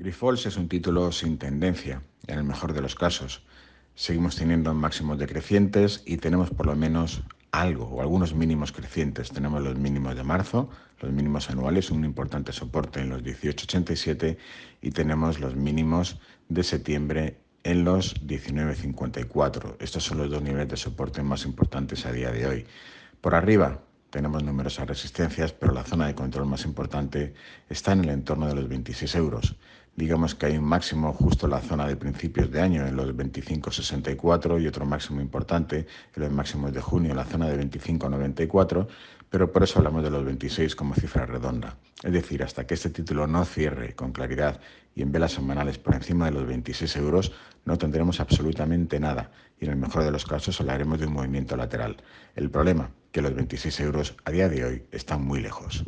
Grifols es un título sin tendencia, en el mejor de los casos. Seguimos teniendo máximos decrecientes y tenemos por lo menos algo o algunos mínimos crecientes. Tenemos los mínimos de marzo, los mínimos anuales, un importante soporte en los 18,87 y tenemos los mínimos de septiembre en los 19,54. Estos son los dos niveles de soporte más importantes a día de hoy. Por arriba, tenemos numerosas resistencias, pero la zona de control más importante está en el entorno de los 26 euros. Digamos que hay un máximo justo en la zona de principios de año, en los 25,64 y otro máximo importante en los máximos de junio, en la zona de 25,94, pero por eso hablamos de los 26 como cifra redonda. Es decir, hasta que este título no cierre con claridad y en velas semanales por encima de los 26 euros, no tendremos absolutamente nada y en el mejor de los casos hablaremos de un movimiento lateral. El problema, que los 26 euros a día de hoy están muy lejos.